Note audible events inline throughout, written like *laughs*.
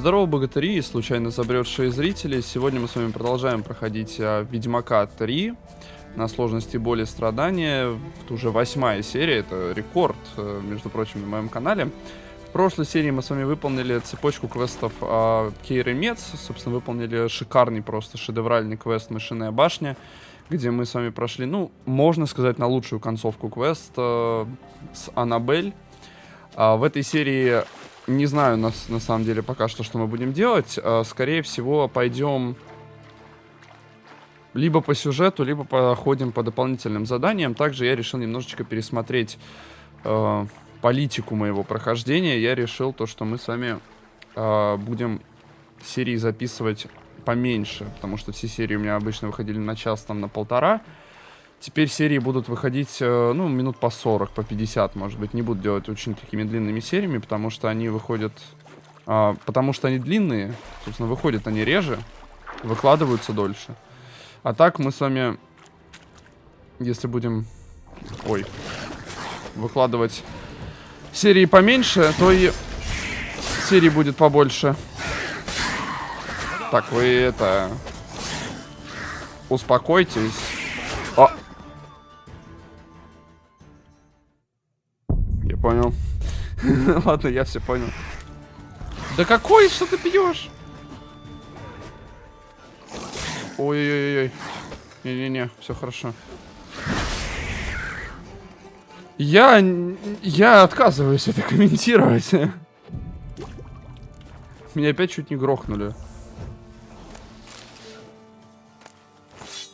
Здорово, богатыри и случайно забредшие зрители. Сегодня мы с вами продолжаем проходить а, Ведьмака 3 на сложности боли и страдания. Это уже восьмая серия, это рекорд, э, между прочим, на моем канале. В прошлой серии мы с вами выполнили цепочку квестов а, Кейры Мец. Собственно, выполнили шикарный, просто шедевральный квест «Мышиная башня», где мы с вами прошли, ну, можно сказать, на лучшую концовку квеста с Аннабель. А, в этой серии не знаю, на, на самом деле, пока что, что мы будем делать. А, скорее всего, пойдем либо по сюжету, либо походим по дополнительным заданиям. Также я решил немножечко пересмотреть э, политику моего прохождения. Я решил то, что мы с вами э, будем серии записывать поменьше, потому что все серии у меня обычно выходили на час, там, на полтора. Теперь серии будут выходить, э, ну, минут по 40, по 50, может быть. Не буду делать очень такими длинными сериями, потому что они выходят... А, потому что они длинные, собственно, выходят они реже, выкладываются дольше. А так мы с вами, если будем... Ой. Выкладывать серии поменьше, то и серии будет побольше. Так, вы это... Успокойтесь. Понял. *laughs* Ладно, я все понял. Да какой? Что ты пьешь? Ой-ой-ой. Не-не-не, все хорошо. Я... Я отказываюсь это комментировать. *laughs* Меня опять чуть не грохнули.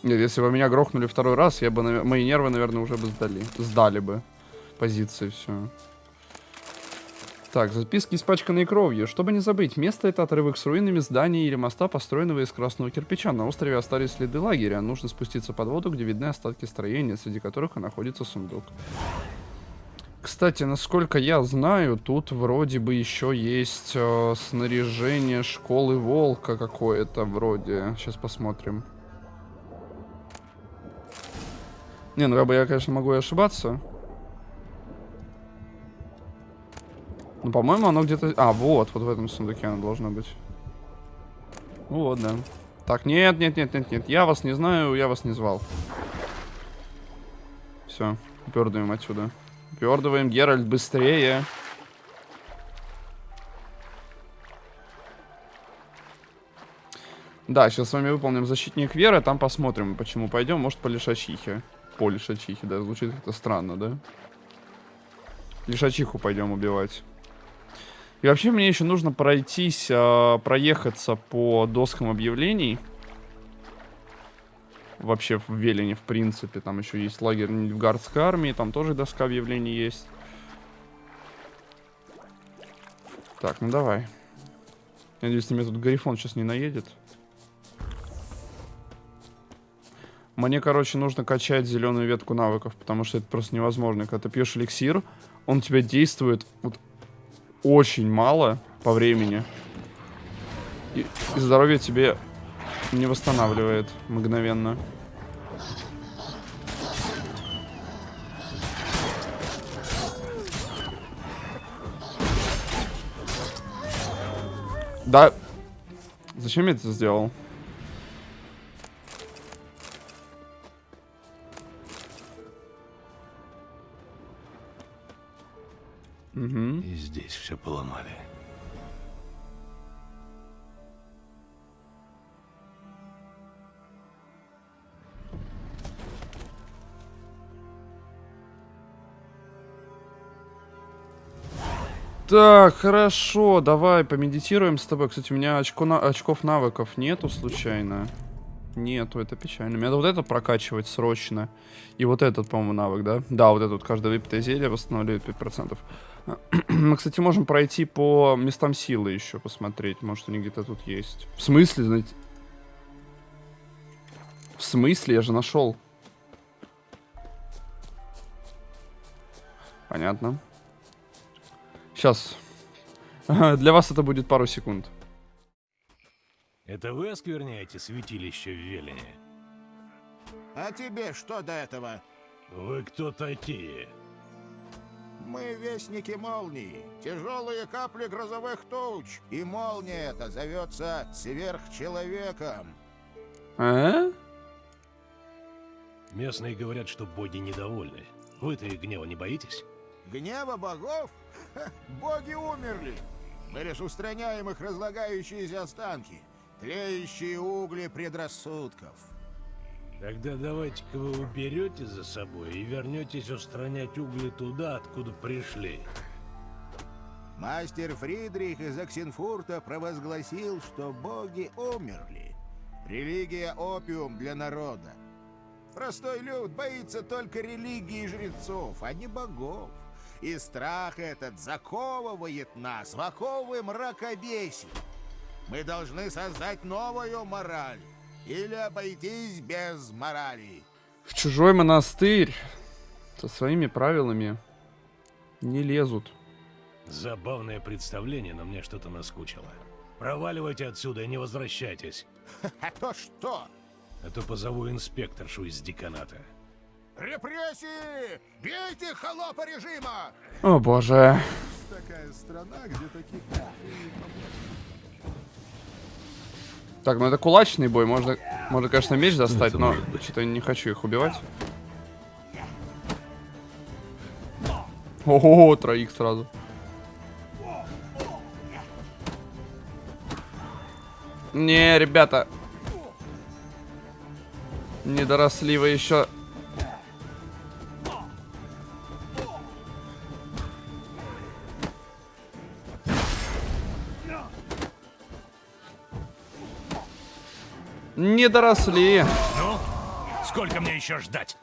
Нет, если бы меня грохнули второй раз, я бы, мои нервы, наверное, уже бы сдали. Сдали бы позиции все. Так, записки, испачканные кровью. Чтобы не забыть, место это отрывок с руинами здания или моста, построенного из красного кирпича. На острове остались следы лагеря. Нужно спуститься под воду, где видны остатки строения, среди которых и находится сундук. Кстати, насколько я знаю, тут вроде бы еще есть э, снаряжение школы волка какое-то вроде. Сейчас посмотрим. Не, ну как бы я, конечно, могу и ошибаться. Ну, по-моему, оно где-то... А, вот, вот в этом сундуке оно должно быть. Вот, да. Так, нет, нет, нет, нет, нет. Я вас не знаю, я вас не звал. Все, пердуем отсюда. Пердываем, Геральт, быстрее. Да, сейчас с вами выполним защитник веры, там посмотрим, почему пойдем. Может, по лишачихе. По лишачихе, да, звучит как-то странно, да? Лишачиху пойдем убивать. И вообще мне еще нужно пройтись, э, проехаться по доскам объявлений. Вообще в Велине, в принципе. Там еще есть лагерь в Гардской армии, там тоже доска объявлений есть. Так, ну давай. Надеюсь, на меня тут Гарифон сейчас не наедет. Мне, короче, нужно качать зеленую ветку навыков, потому что это просто невозможно. Когда ты пьешь эликсир, он у тебя действует вот очень мало по времени. И, и здоровье тебе не восстанавливает мгновенно. Да. Зачем я это сделал? Угу. И здесь все поломали. Так, хорошо, давай помедитируем с тобой. Кстати, у меня очко на... очков навыков нету случайно. Нету, это печально. Мне надо вот это прокачивать срочно. И вот этот, по-моему, навык, да? Да, вот этот, каждое выпитое зелье восстанавливает 5%. *clears throat* Мы, кстати, можем пройти по местам силы еще посмотреть. Может, они где-то тут есть. В смысле, знаете? В смысле? Я же нашел. Понятно. Сейчас. *laughs* Для вас это будет пару секунд. Это вы оскверняете святилище в Велине? А тебе что до этого? Вы кто такие? Мы вестники молнии, тяжелые капли грозовых туч, и молния эта зовется сверхчеловеком. А? Местные говорят, что боги недовольны. Вы-то их гнева не боитесь? Гнева богов? Ха, боги умерли. Мы лишь устраняем их разлагающиеся останки, тлеющие угли предрассудков. Тогда давайте-ка вы уберете за собой и вернетесь устранять угли туда, откуда пришли. Мастер Фридрих из Оксенфурта провозгласил, что боги умерли. Религия – опиум для народа. Простой люд боится только религии жрецов, а не богов. И страх этот заковывает нас в оковы мракобесия. Мы должны создать новую мораль или обойтись без морали. В чужой монастырь со своими правилами не лезут. Забавное представление, но мне что-то наскучило. Проваливайте отсюда и не возвращайтесь. А то что? А то позову инспекторшу из деканата. Репрессии! Бейте холопа режима! О боже. Такая страна, где таких... Так, ну это кулачный бой. Можно, можно конечно, меч достать, но что-то не хочу их убивать. Ого, троих сразу. Не, ребята. Не доросли вы еще. Не доросли. Ну, сколько мне еще ждать?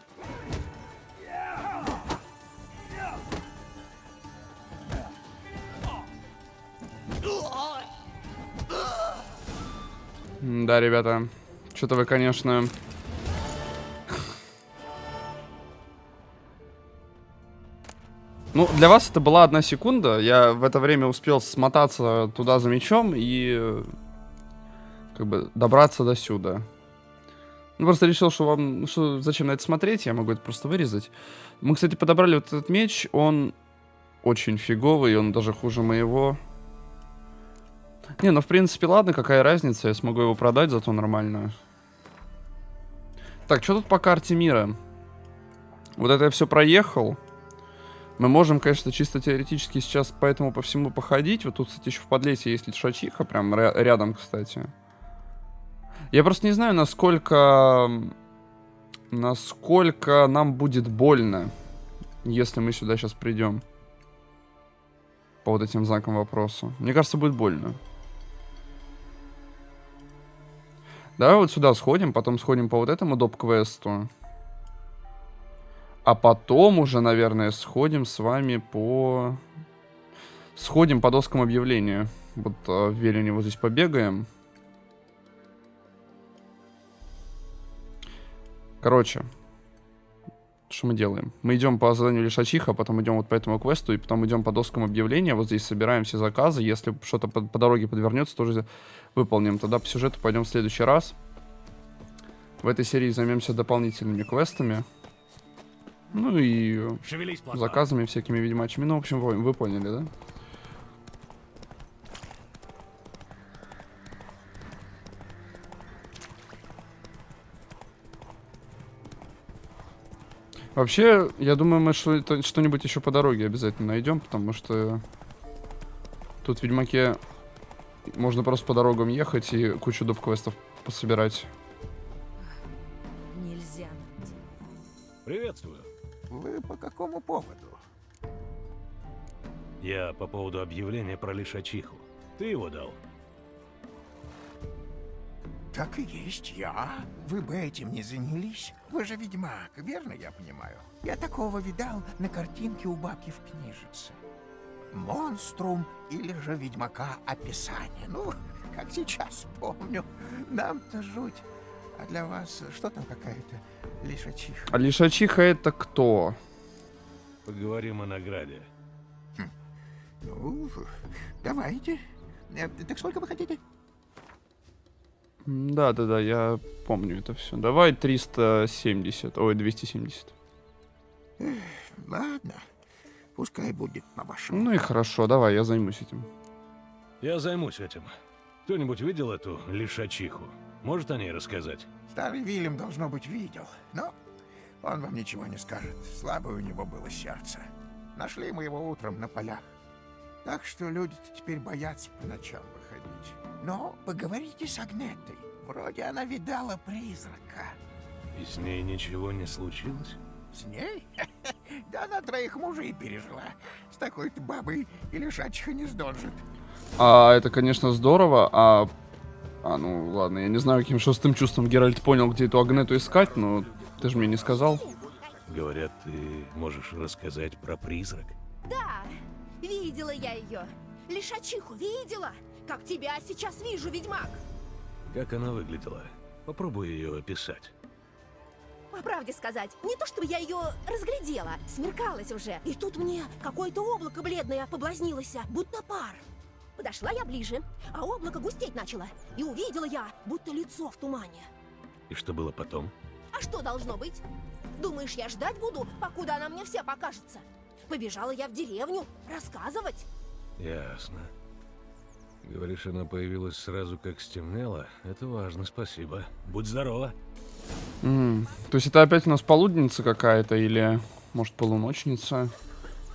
Да, ребята. Что-то вы, конечно... Ну, для вас это была одна секунда. Я в это время успел смотаться туда за мечом и как бы добраться до сюда. Ну, просто решил, что вам... Что, зачем на это смотреть? Я могу это просто вырезать. Мы, кстати, подобрали вот этот меч. Он очень фиговый, он даже хуже моего. Не, ну, в принципе, ладно, какая разница. Я смогу его продать, зато нормально. Так, что тут по карте мира? Вот это я все проехал. Мы можем, конечно, чисто теоретически сейчас по этому по всему походить. Вот тут, кстати, еще в подлесе есть лишачиха, прям ря- рядом, кстати. Я просто не знаю, насколько... Насколько нам будет больно, если мы сюда сейчас придем. По вот этим знакам вопроса. Мне кажется, будет больно. Давай вот сюда сходим, потом сходим по вот этому доп-квесту. А потом уже, наверное, сходим с вами по... Сходим по доскам объявления. Вот э, в Велине вот здесь побегаем. Короче, что мы делаем? Мы идем по заданию Лишачиха, потом идем вот по этому квесту, и потом идем по доскам объявления. Вот здесь собираем все заказы. Если что-то по, по дороге подвернется, тоже выполним. Тогда по сюжету пойдем в следующий раз. В этой серии займемся дополнительными квестами. Ну и заказами всякими ведьмачьими. Ну, в общем, вы, вы поняли, да? Вообще, я думаю, мы что- что-нибудь еще по дороге обязательно найдем, потому что тут в Ведьмаке можно просто по дорогам ехать и кучу доп-квестов пособирать. Нельзя. Приветствую. Вы по какому поводу? Я по поводу объявления про лишачиху. Ты его дал? Так и есть я. Вы бы этим не занялись. Вы же ведьмак, верно я понимаю? Я такого видал на картинке у бабки в книжице. Монструм или же ведьмака описание. Ну, как сейчас помню. Нам-то жуть. А для вас что там какая-то лишачиха? А Лишачиха это кто? Поговорим о награде. Ну, давайте. Э, Так сколько вы хотите? Да, да, да, я помню это все. Давай 370, ой, 270. Ладно. Пускай будет по-вашему. Ну и хорошо, давай, я займусь этим. Я займусь этим. Кто-нибудь видел эту лишачиху? Может о ней рассказать? Старый Вильям, должно быть, видел. Но он вам ничего не скажет. Слабое у него было сердце. Нашли мы его утром на полях. Так что люди-то теперь боятся по ночам. Но поговорите с Агнетой. Вроде она видала призрака. И с ней ничего не случилось? С ней? *laughs* Да она троих мужей пережила. С такой-то бабой и лишачиха не сдожит. А, это, конечно, здорово, а... А, ну, ладно, я не знаю, каким шестым чувством Геральт понял, где эту Агнету искать, но ты же мне не сказал. Говорят, ты можешь рассказать про призрак? Да, видела я ее. Лишачиху видела, как тебя сейчас вижу, ведьмак. Как она выглядела? Попробуй ее описать. По правде сказать, не то чтобы я ее разглядела, смеркалось уже. И тут мне какое-то облако бледное поблазнилось, будто пар. Подошла я ближе, а облако густеть начало. И увидела я, будто лицо в тумане. И что было потом? А что должно быть? Думаешь, я ждать буду, покуда она мне вся покажется? Побежала я в деревню рассказывать. Ясно. Говоришь, она появилась сразу, как стемнело? Это важно, спасибо. Будь здорова. М, То есть это опять у нас полудница какая-то или, может, полуночница?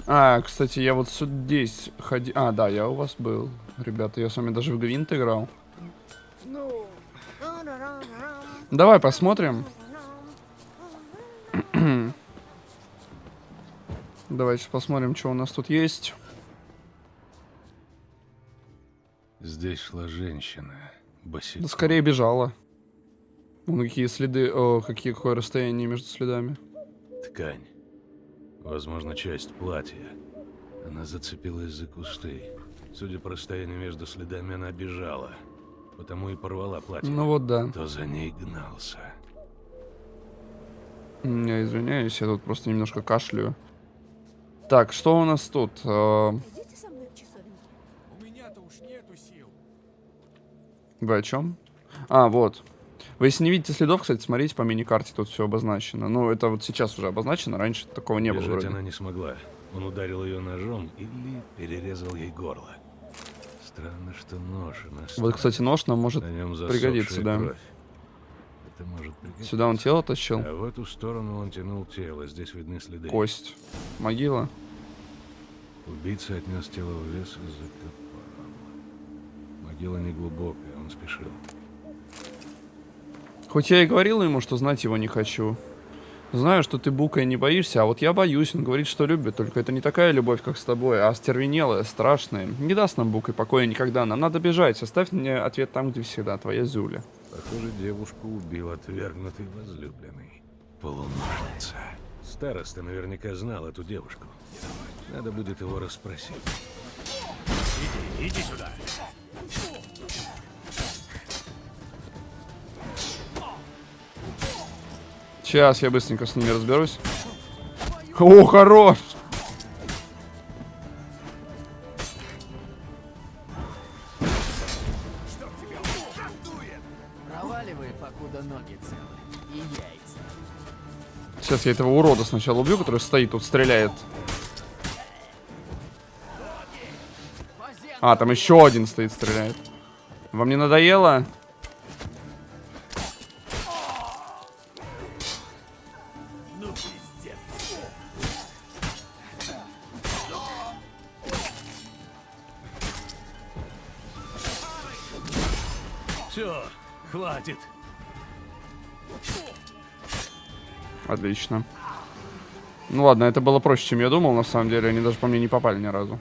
А, кстати, я вот здесь ходил... А, да, я у вас был. Ребята, я с вами даже в Гвинт играл. Давай посмотрим. *clears throat* Давайте посмотрим, что у нас тут есть. Здесь шла женщина. Босиком. Да скорее бежала. Вон какие следы... О, какие, какое расстояние между следами. Ткань. Возможно, часть платья. Она зацепилась за кусты. Судя по расстоянию между следами, она бежала. Потому и порвала платье. Ну вот да. Кто за ней гнался? Я извиняюсь, я тут просто немножко кашляю. Так, что у нас тут? Э, Идите со мной в часовенку. Вы о чем? А, вот. Вы если не видите следов, кстати, смотрите по мини-карте, тут все обозначено. Ну, это вот сейчас уже обозначено, раньше такого не было Бежать вроде. она не смогла. Он ударил ее ножом или перерезал ей горло. Странно, что нож на Вот, столе. кстати, нож нам может засохшая да. кровь. Это может пригодиться. Сюда он тело тащил. А в эту сторону он тянул тело. Здесь видны следы. Кость. Могила. Убийца отнес тело в лес и закопал. Могила не глубокая, он спешил. Хоть я и говорил ему, что знать его не хочу. Знаю, что ты букой не боишься, а вот я боюсь. Он говорит, что любит, только это не такая любовь, как с тобой, а остервенелая, страшная. Не даст нам букой покоя никогда. Нам надо бежать. Оставь мне ответ там, где всегда. Твоя Зюля. Похоже, девушку убил отвергнутый возлюбленный. Полуношница. Староста наверняка знал эту девушку. Надо будет его расспросить. Иди, иди сюда. Сейчас я быстренько с ними разберусь. О, хорош! Сейчас я этого урода сначала убью, который стоит тут, стреляет. А, там еще один стоит, стреляет. Вам не надоело? Отлично. Ну ладно, это было проще, чем я думал, на самом деле. Они даже по мне не попали ни разу.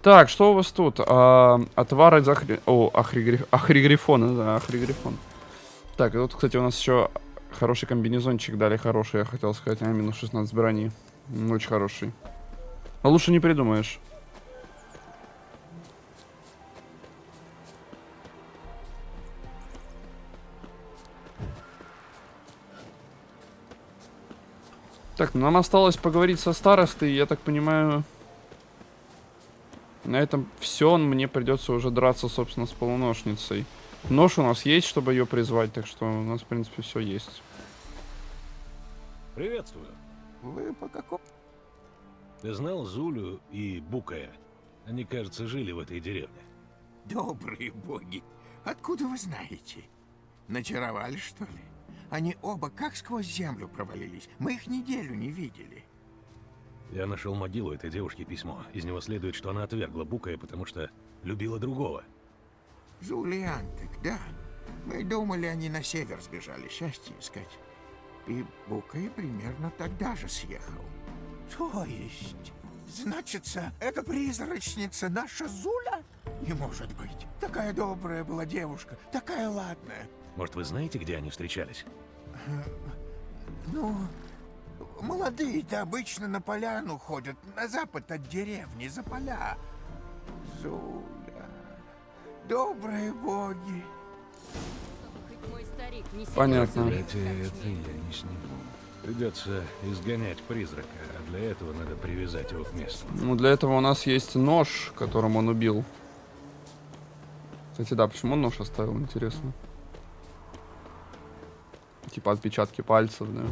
Так, что у вас тут? А, отвар из ахри... О, ахригриф... ахригрифона, да, ахригрифон. Так, и тут, кстати, у нас еще хороший комбинезончик дали, хороший, я хотел сказать, а, минус 16 брони. Очень хороший. Но лучше не придумаешь. Так, ну нам осталось поговорить со старостой, я так понимаю... На этом все, мне придется уже драться, собственно, с полуношницей. Нож у нас есть, чтобы ее призвать, так что у нас, в принципе, все есть. Приветствую. Вы по какому... Ты знал Зулю и Букая? Они, кажется, жили в этой деревне. Добрые боги, откуда вы знаете? Начаровали, что ли? Они оба как сквозь землю провалились. Мы их неделю не видели. Я нашел могилу этой девушки письмо. Из него следует, что она отвергла Букая, потому что любила другого. Зулиантек, да. Мы думали, они на север сбежали счастье искать. И Букай примерно тогда же съехал. То есть, значится, эта призрачница наша Зуля? Не может быть. Такая добрая была девушка, такая ладная. Может, вы знаете, где они встречались? Ну, молодые-то обычно на поляну ходят, на запад от деревни, за поля. Зуля, добрые боги. Хоть мой старик не Понятно. Это я не сниму. Придется изгонять призрака, а для этого надо привязать его к месту. Ну, для этого у нас есть нож, которым он убил. Кстати, да, почему он нож оставил, интересно. Типа отпечатки пальцев, да.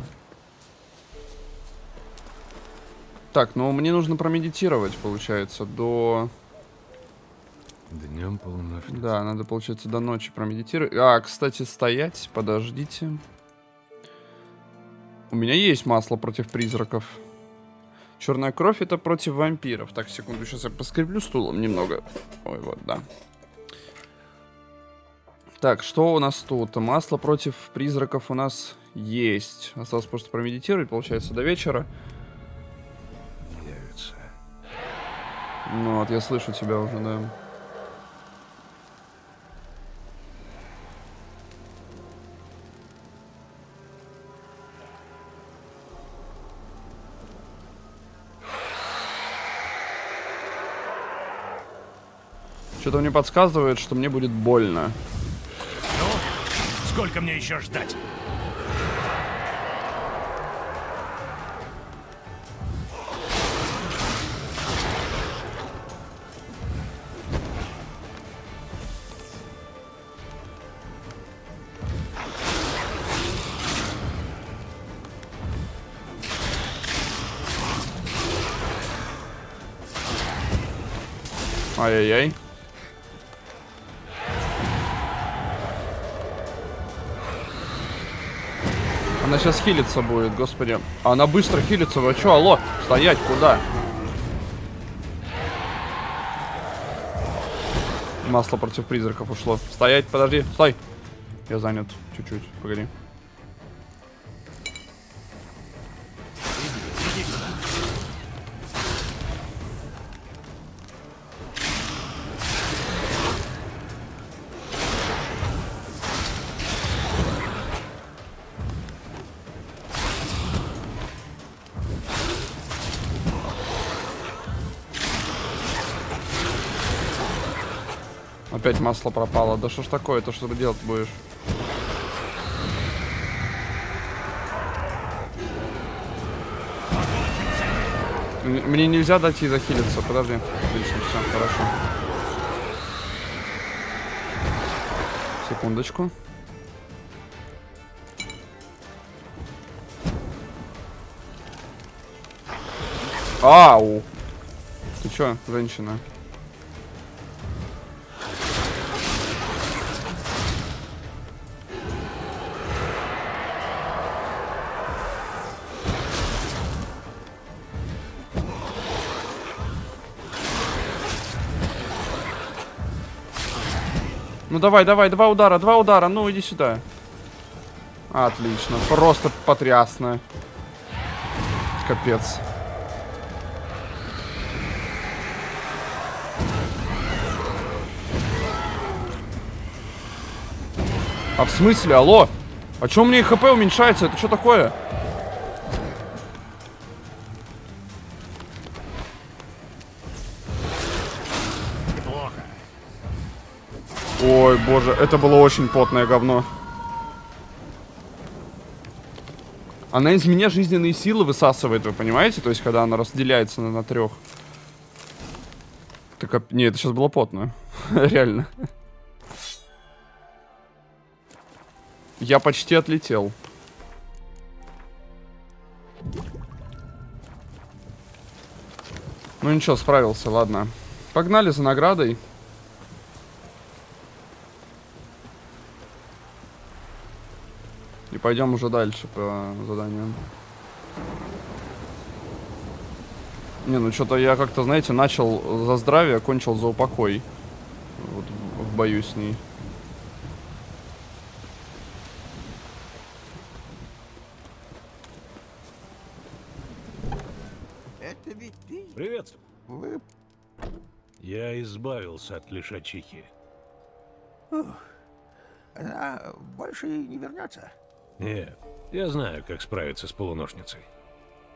Так, ну мне нужно промедитировать, получается, до... Днем полуночницы. Да, надо, получается, до ночи промедитировать. А, кстати, стоять, подождите. У меня есть масло против призраков. Черная кровь это против вампиров. Так, секунду, сейчас я поскреплю стулом немного. Ой, вот, да. Так, что у нас тут? Масло против призраков у нас есть. Осталось просто промедитировать, получается, до вечера. Явится. Ну вот, я слышу тебя уже, да. Что-то мне подсказывает, что мне будет больно. Сколько мне еще ждать? Ай-яй-яй. Сейчас хилиться будет, господи. Она быстро хилится. Вы что, алло? Стоять, куда? Масло против призраков ушло. Стоять, подожди, стой. Я занят. Чуть-чуть, погоди. Опять масло пропало. Да что ж такое? То что ты делать будешь? Мне нельзя дать ей захилиться. Подожди. Отлично, все, хорошо. Секундочку. Ау! Ты чё, женщина? Ну давай, давай, два удара, два удара, ну иди сюда. Отлично, просто потрясно. Капец. А в смысле, алло? А чё у меня хп уменьшается? Это что такое? Ой, боже, это было очень потное говно. Она из меня жизненные силы высасывает, вы понимаете? То есть, когда она разделяется на, на трех. Так, не, это сейчас было потно. *laughs* Реально. Я почти отлетел. Ну ничего, справился, ладно. Погнали за наградой. И пойдем уже дальше по заданию. Не, ну что-то я как-то, знаете, начал за здравие, кончил за упокой. Вот в- бою с ней. Это ведь ты? Привет. Вы... Я избавился от лишачихи. Она больше не вернется? Нет, я знаю, как справиться с полуношницей.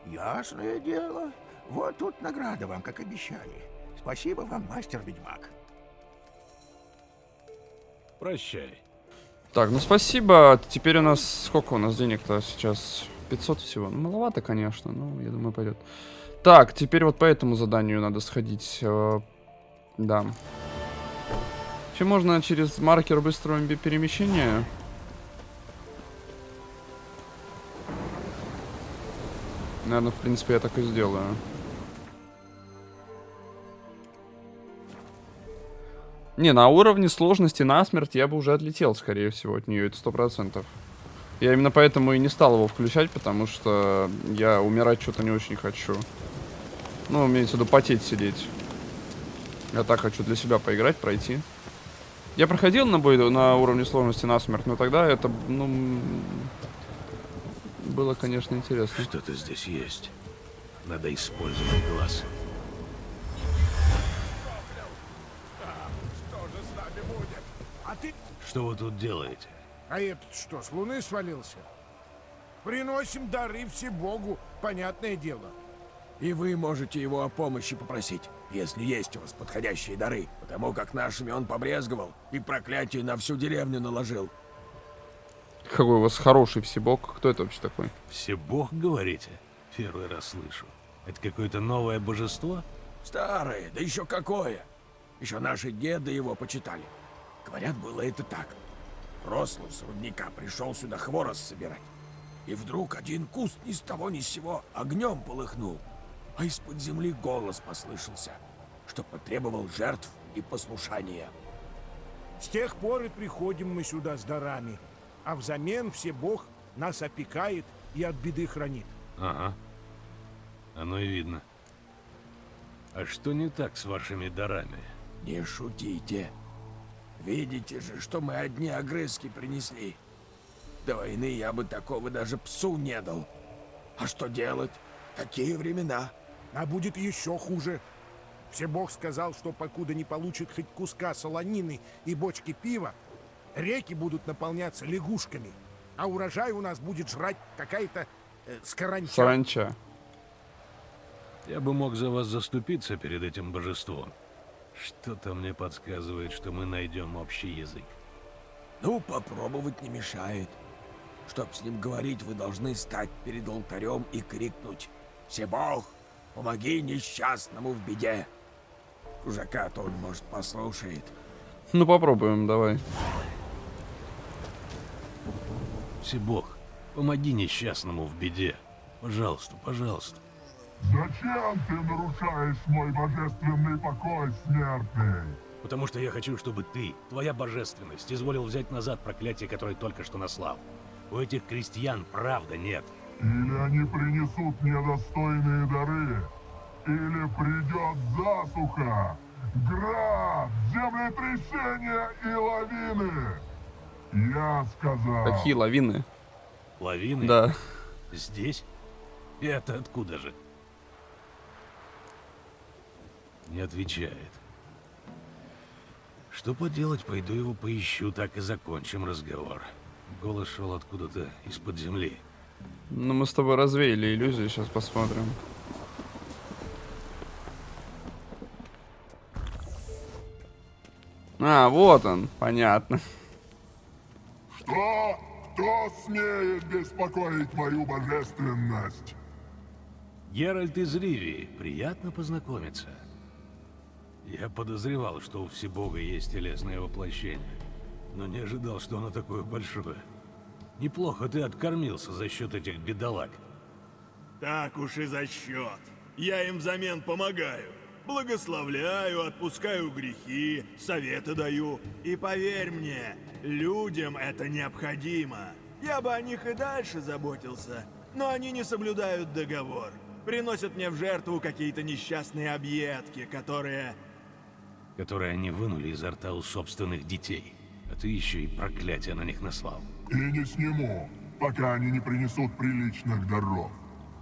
Ясное дело. Вот тут награда вам, как обещали. Спасибо вам, мастер-ведьмак. Прощай. Так, ну спасибо. Теперь у нас... Сколько у нас денег-то сейчас? 500 всего. Ну, маловато, конечно, но я думаю, пойдет. Так, теперь вот по этому заданию надо сходить. э, Да. Вообще можно через маркер быстрого перемещения. Наверное, в принципе, я так и сделаю. Не, на уровне сложности насмерть я бы уже отлетел, скорее всего, от нее, это сто процентов. Я именно поэтому и не стал его включать, потому что я умирать что-то не очень хочу. Ну, имеется в виду потеть сидеть. Я так хочу для себя поиграть, пройти. Я проходил на бой на уровне сложности насмерть, но тогда это, ну, было, конечно, интересно. Что-то здесь есть. Надо использовать глаз. А ты... Что вы тут делаете? А этот что, с луны свалился? Приносим дары все Богу, понятное дело. И вы можете его о помощи попросить, если есть у вас подходящие дары, потому как нашими он побрезговал и проклятие на всю деревню наложил. Какой у вас хороший всебок. Кто это вообще такой? Все бог, говорите? Первый раз слышу. Это какое-то новое божество? Старое, да еще какое! Еще наши деды его почитали. Говорят, было это так. Рослый с рудника пришел сюда хворост собирать. И вдруг один куст ни с того ни с сего огнем полыхнул. А из-под земли голос послышался, что потребовал жертв и послушания. С тех пор и приходим мы сюда с дарами. А взамен все Бог нас опекает и от беды хранит. Ага. Оно и видно. А что не так с вашими дарами? Не шутите. Видите же, что мы одни огрызки принесли. До войны я бы такого даже псу не дал. А что делать? Такие времена. А будет еще хуже. Все Бог сказал, что покуда не получит хоть куска солонины и бочки пива, реки будут наполняться лягушками, а урожай у нас будет жрать какая-то э, скоранча. Саранча. Я бы мог за вас заступиться перед этим божеством. Что-то мне подсказывает, что мы найдем общий язык. Ну, попробовать не мешает. Чтоб с ним говорить, вы должны стать перед алтарем и крикнуть «Себог, помоги несчастному в беде!» Чужака-то он, может, послушает. Ну попробуем, давай. Всебог, помоги несчастному в беде. Пожалуйста, пожалуйста. Зачем ты нарушаешь мой божественный покой, смертный? Потому что я хочу, чтобы ты, твоя божественность, изволил взять назад проклятие, которое только что наслал. У этих крестьян правда нет. Или они принесут мне достойные дары, или придет засуха, град, землетрясения и лавины. Я сказал... Какие лавины? Лавины? Да. Здесь? Это откуда же? Не отвечает. Что поделать, пойду его поищу, так и закончим разговор. Голос шел откуда-то из-под земли. Ну мы с тобой развеяли иллюзию, сейчас посмотрим. А, вот он, понятно. Что? Кто смеет беспокоить мою божественность? Геральт из Ривии, приятно познакомиться. Я подозревал, что у Всебога есть телесное воплощение, но не ожидал, что оно такое большое. Неплохо ты откормился за счет этих бедолаг. Так уж и за счет. Я им взамен помогаю. Благословляю, отпускаю грехи, советы даю. И поверь мне, людям это необходимо. Я бы о них и дальше заботился, но они не соблюдают договор. Приносят мне в жертву какие-то несчастные объедки, которые... Которые они вынули изо рта у собственных детей. А ты еще и проклятие на них наслал. И не сниму, пока они не принесут приличных даров.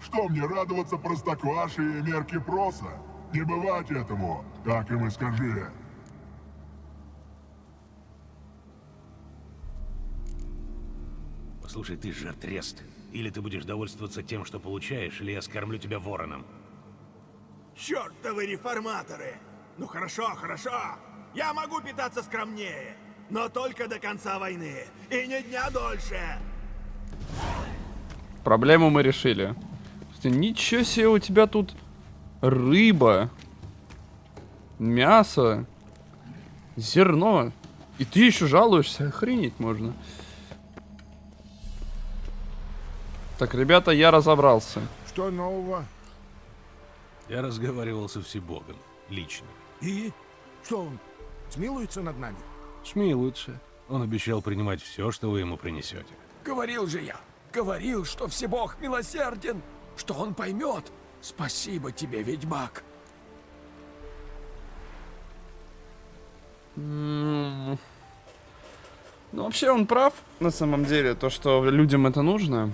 Что мне радоваться простокваши и мерки проса? Не бывать этому, так им и скажи. Послушай, ты же трест. Или ты будешь довольствоваться тем, что получаешь, или я скормлю тебя вороном. Чёртовы реформаторы! Ну хорошо, хорошо! Я могу питаться скромнее, но только до конца войны, и не дня дольше! Проблему мы решили. Ничего себе у тебя тут рыба, мясо, зерно. И ты еще жалуешься, охренеть можно. Так, ребята, я разобрался. Что нового? Я разговаривал со Всебогом. Лично. И? Что он, смилуется над нами? Смилуется. Он обещал принимать все, что вы ему принесете. Говорил же я, говорил, что Всебог милосерден, что он поймет. Спасибо тебе, ведьмак. Ну, вообще он прав, на самом деле, то, что людям это нужно.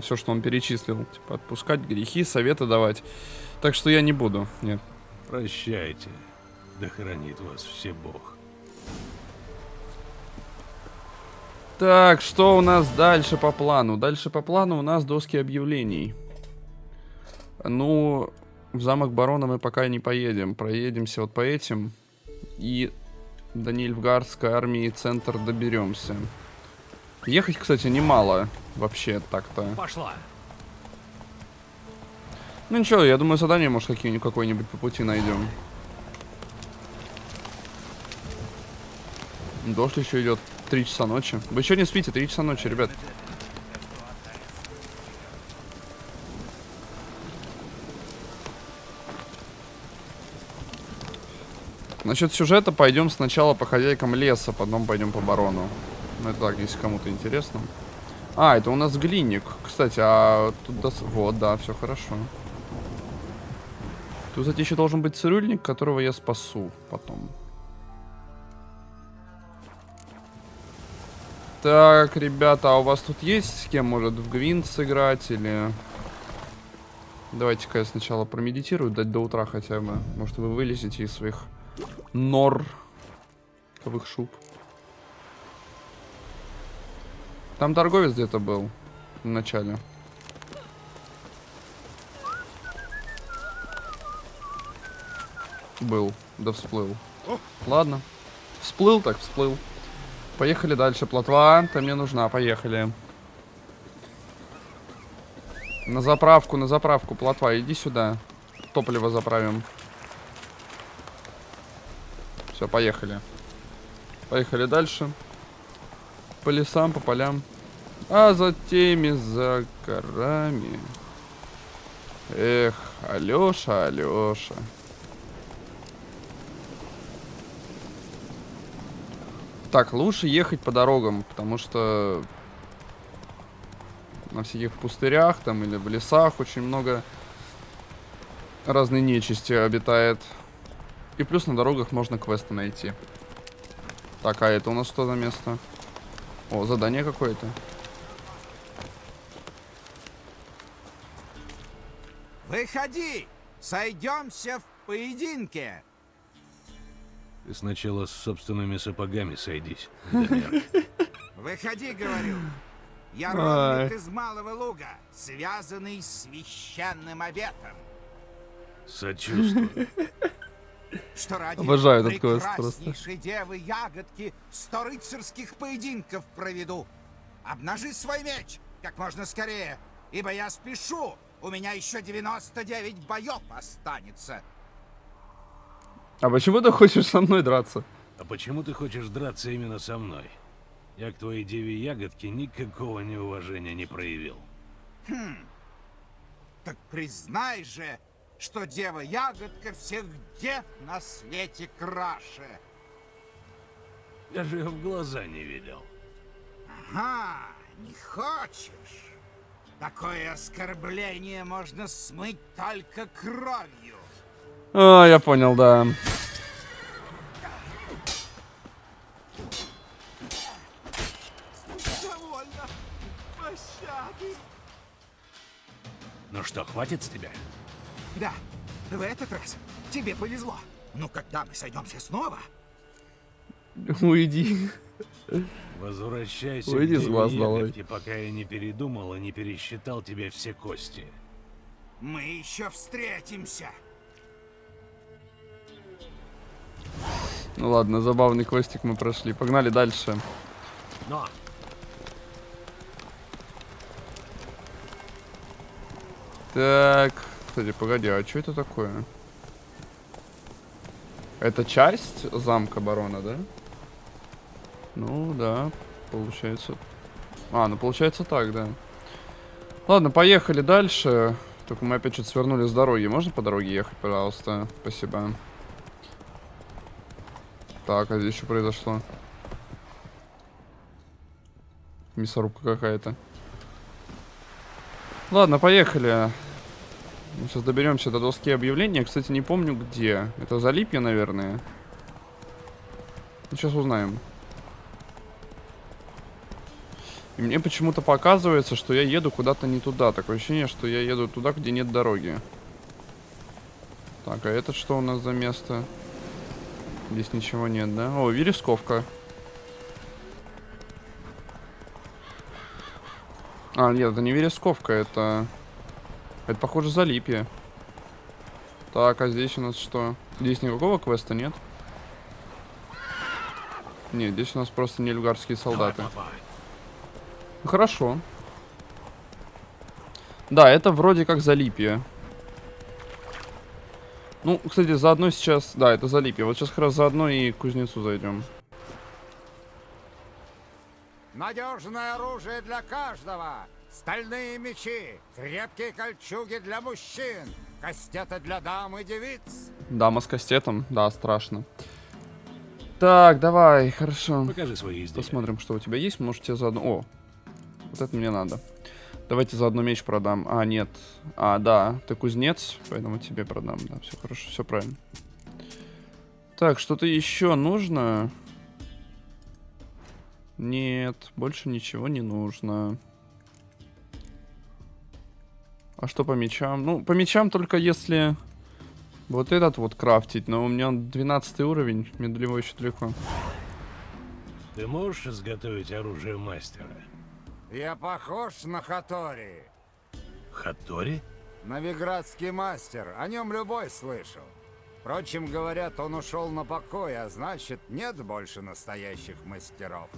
Все, что он перечислил. Типа, отпускать грехи, советы давать. Так что я не буду, нет. Прощайте. Да хранит вас Всебог. Так, что у нас дальше по плану? Дальше по плану у нас доски объявлений. Ну, в замок барона мы пока не поедем. Проедемся вот по этим. И до Нильфгардской армии центр доберемся. Ехать, кстати, немало. Вообще так-то. Пошла. Ну ничего, я думаю, задание, может, какие-нибудь какое-нибудь по пути найдем. Дождь еще идет. Три часа ночи. Вы что не спите? Три часа ночи, ребят. Насчет сюжета пойдем сначала по хозяйкам леса, потом пойдем по барону. Ну это так, если кому-то интересно. А, это у нас глинник. Кстати, а тут... дос- Вот, да, все хорошо. Тут, кстати, еще должен быть цирюльник, которого я спасу потом. Так, ребята, а у вас тут есть с кем, может, в Гвинт сыграть или... Давайте-ка я сначала промедитирую, дать до утра хотя бы. Может, вы вылезете из своих нор. Ковых шуб. Там торговец где-то был в начале. Был, да всплыл. Ладно. Всплыл так всплыл. Поехали дальше. Плотва, ты мне нужна, поехали. На заправку, на заправку, плотва, иди сюда. Топливо заправим. Все, поехали. Поехали дальше. По лесам, по полям. А за теми, за горами. Эх, Алёша, Алёша. Так, лучше ехать по дорогам, потому что на всяких пустырях там или в лесах очень много разной нечисти обитает. И плюс на дорогах можно квесты найти. Так, а это у нас что за место? О, задание какое-то. Выходи! Сойдемся в поединке! Ты сначала с собственными сапогами сойдись. *laughs* Выходи, говорю. Я родник из Малого Луга, связанный с священным обетом. Сочувствую. *laughs* Что ради Обожаю этот квест прекраснейшей девы ягодки сто рыцарских поединков проведу. Обнажи свой меч как можно скорее, ибо я спешу. У меня еще 99 боев останется. А почему ты хочешь со мной драться? А почему ты хочешь драться именно со мной? Я к твоей деве ягодке никакого неуважения не проявил. Хм. Так признай же, что дева-ягодка всех дев на свете краше. Даже в глаза не видел. Ага, не хочешь? Такое оскорбление можно смыть только кровью. А, я понял, да. Довольно. Пощады. Ну что, хватит с тебя? Да, в этот раз тебе повезло. Но когда мы сойдемся снова, Уйди. Возвращайся Уйди с глаз долой. Пока я не передумал и не пересчитал тебе все кости. мы еще встретимся. Ну ладно, забавный квестик мы прошли. Погнали дальше. Но! Так, кстати, погоди, а что это такое? Это часть замка барона, да? Ну, да, получается. А, ну получается так, да. Ладно, поехали дальше. Только мы опять что-то свернули с дороги. Можно по дороге ехать, пожалуйста? Спасибо. Так, а здесь что произошло? Мясорубка какая-то. Ладно, поехали. Мы сейчас доберемся до доски объявления. Кстати, не помню где. Это Залипье, наверное. Ну, сейчас узнаем. И мне почему-то показывается, что я еду куда-то не туда. Такое ощущение, что я еду туда, где нет дороги. Так, а это что у нас за место? Здесь ничего нет, да? О, вересковка. А, нет, это не вересковка, это... Это, похоже, залипье. Так, а здесь у нас что? Здесь никакого квеста нет? Нет, здесь у нас просто нельгарские солдаты. Хорошо. Да, это вроде как залипье. Ну, кстати, заодно сейчас... Да, это залипье. Вот сейчас как раз заодно и к кузнецу зайдем. Надежное оружие для каждого. Стальные мечи, крепкие кольчуги для мужчин, кастеты для дам и девиц. Дама с кастетом? Да, страшно. Так, давай, хорошо. Покажи свои изделия. Посмотрим, что у тебя есть. Может, тебе заодно... О, вот это мне надо. Давайте заодно меч продам. А, нет. А, да, ты кузнец, поэтому тебе продам. Да, все хорошо, все правильно. Так, что-то еще нужно? Нет, больше ничего не нужно. А что по мечам? Ну, по мечам только если вот этот вот крафтить, но у меня 12 уровень, мне до него еще далеко. Ты можешь изготовить оружие мастера? Я похож на Хатори. Хатори? Новиградский мастер, о нем любой слышал. Впрочем, говорят, он ушел на покой, а значит, нет больше настоящих мастеров.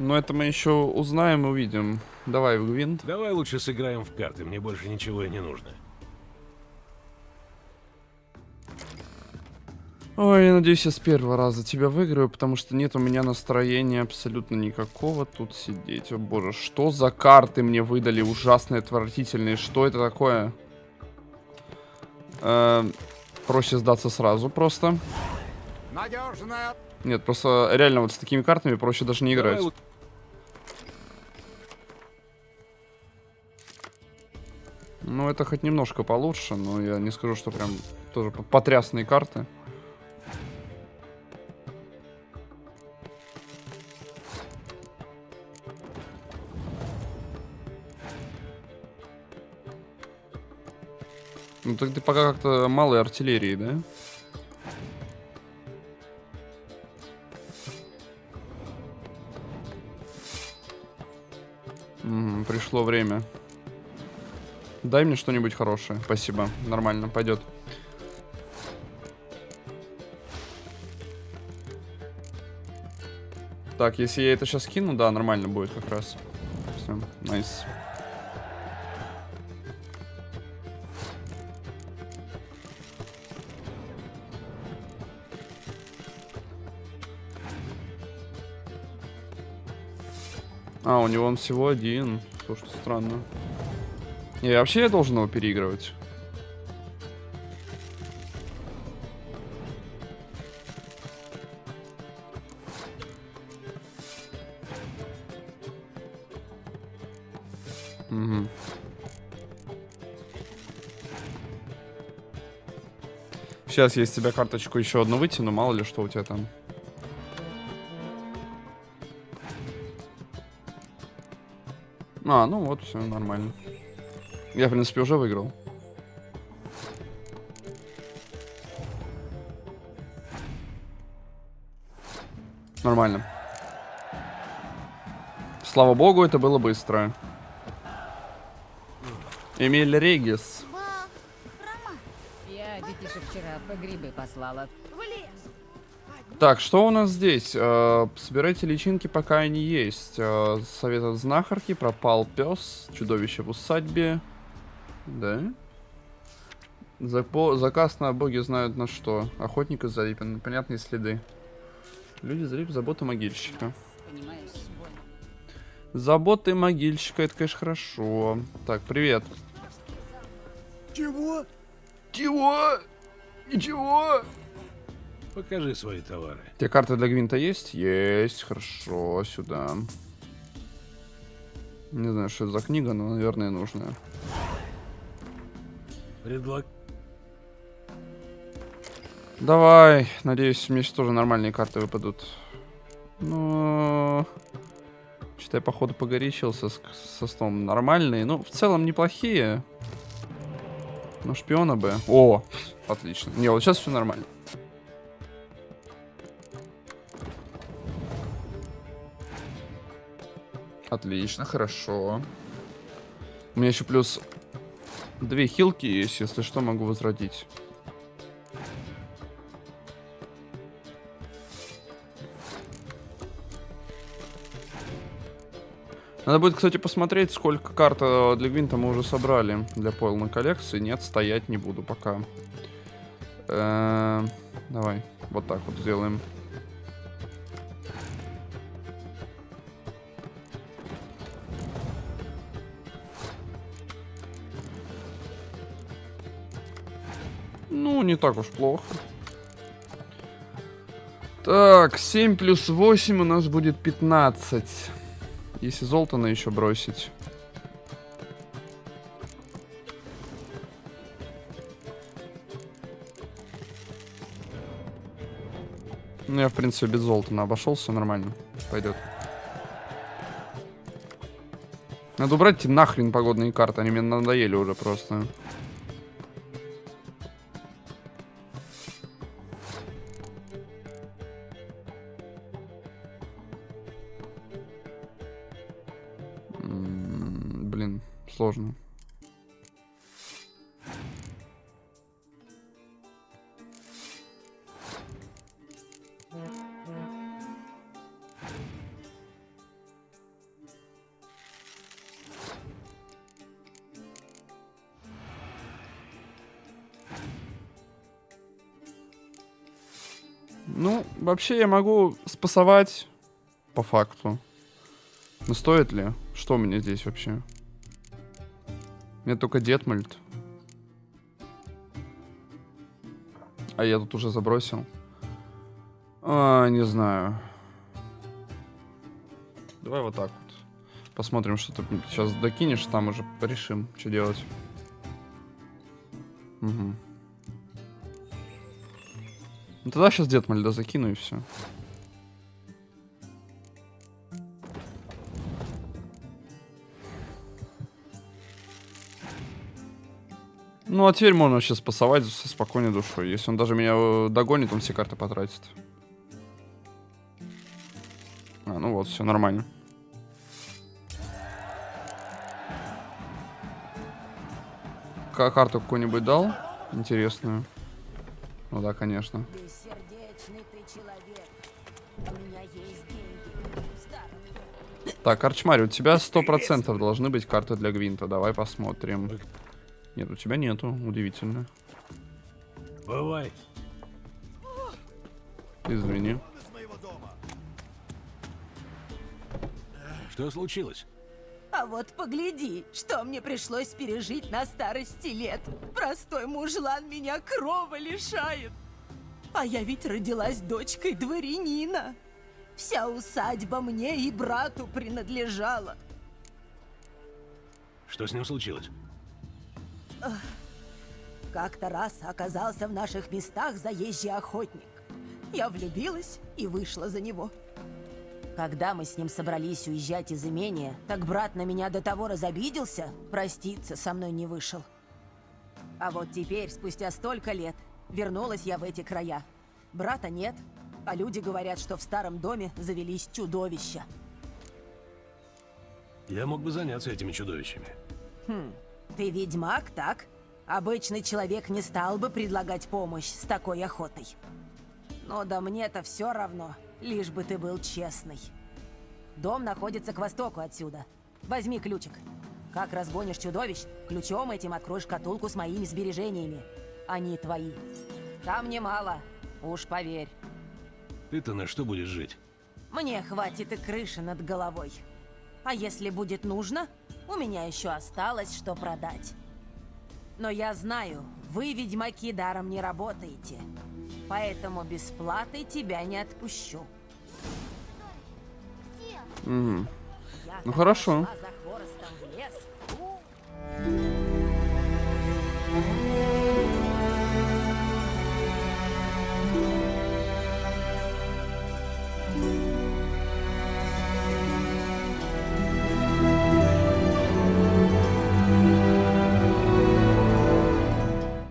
Но это мы еще узнаем и увидим. Давай в гвинт. Давай лучше сыграем в карты, мне больше ничего и не нужно. Ой, я надеюсь, я с первого раза тебя выиграю, потому что нет у меня настроения абсолютно никакого тут сидеть. О боже, что за карты мне выдали ужасные, отвратительные? Что это такое? Эм, проще сдаться сразу просто. Надежная... Нет, просто реально вот с такими картами проще даже не играть. Ну, это хоть немножко получше, но я не скажу, что прям тоже по- потрясные карты. Ну, так ты пока как-то малой артиллерии, да? Мгм, пришло время. Дай мне что-нибудь хорошее. Спасибо. Нормально, пойдет. Так, если я это сейчас кину, да, нормально будет как раз. Все, найс. А, у него он всего один. Слушай, странно. Не, вообще я должен его переигрывать. Угу. Сейчас я из тебя карточку еще одну вытяну, мало ли что у тебя там. А, ну вот, все нормально. Я, в принципе, уже выиграл. Нормально. Слава богу, это было быстро. Эмиль Регис. Я детишек вчера по грибы послала. Так, что у нас здесь? Э, собирайте личинки, пока они есть. Э, совет от знахарки, пропал пес, чудовище в усадьбе. Да? Запо заказ на боги знают на что. Охотник из Зарипина, непонятные следы. Люди Зарипа, забота могильщика. Заботы могильщика, это, конечно, хорошо. Так, привет. Чего? Чего? Ничего? Покажи свои товары. У тебя карта для Гвинта есть? Есть, хорошо, сюда. Не знаю, что это за книга, но, наверное, нужная. Предлаг... Давай, надеюсь, мне сейчас тоже нормальные карты выпадут. Что-то я, походу, погорячился с, со столом. Нормальные, ну, в целом неплохие. Ну, шпиона бы. О, отлично. Не, вот сейчас все нормально. Отлично, хорошо. У меня еще плюс две хилки есть, если что, могу возродить. Надо будет, кстати, посмотреть, сколько карт для Гвинта мы уже собрали для полной коллекции. Нет, стоять не буду пока. Э -э давай, вот так вот сделаем. Не так уж плохо. Так, 7 плюс 8 у нас будет 15. Если Золтана еще бросить. Ну, я, в принципе, без Золтана обошелся, нормально. Пойдет. Надо убрать нахрен погодные карты, они мне надоели уже просто. Вообще я могу спасовать по факту. Но стоит ли? Что меня здесь вообще? Мне только Детмальд. А я тут уже забросил. А, не знаю. Давай вот так вот. Посмотрим, что ты сейчас докинешь, там уже решим, что делать. Угу. Ну тогда сейчас Детмальда закину и все. Ну, а теперь можно сейчас пасовать со спокойной душой. Если он даже меня э, догонит, он все карты потратит. А, ну вот, все нормально. К карту какую-нибудь дал? Интересную. Ну да, конечно. Так, Арчмари, у тебя сто процентов должны быть карты для Гвинта. Давай посмотрим. Нет, у тебя нету. Удивительно. Бывай. Извини. Что случилось? А вот погляди, что мне пришлось пережить на старости лет. Простой мужлан меня крова лишает. А я ведь родилась дочкой дворянина. Вся усадьба мне и брату принадлежала. Что с ним случилось? Как-то раз оказался в наших местах заезжий охотник. Я влюбилась и вышла за него. Когда мы с ним собрались уезжать из имения, так брат на меня до того разобиделся, проститься со мной не вышел. А вот теперь, спустя столько лет, вернулась я в эти края. Брата нет, а люди говорят, что в старом доме завелись чудовища. Я мог бы заняться этими чудовищами. Хм, ты ведьмак, так? Обычный человек не стал бы предлагать помощь с такой охотой. Но да мне-то все равно, лишь бы ты был честный. Дом находится к востоку отсюда. Возьми ключик. Как разгонишь чудовищ, ключом этим откроешь шкатулку с моими сбережениями. Они твои. Там немало, уж поверь. Ты-то на что будешь жить? Мне хватит и крыши над головой. А если будет нужно, у меня еще осталось что продать. Но я знаю, вы, ведьмаки, даром не работаете. Поэтому без платы тебя не отпущу. Угу. Ну хорошо. за.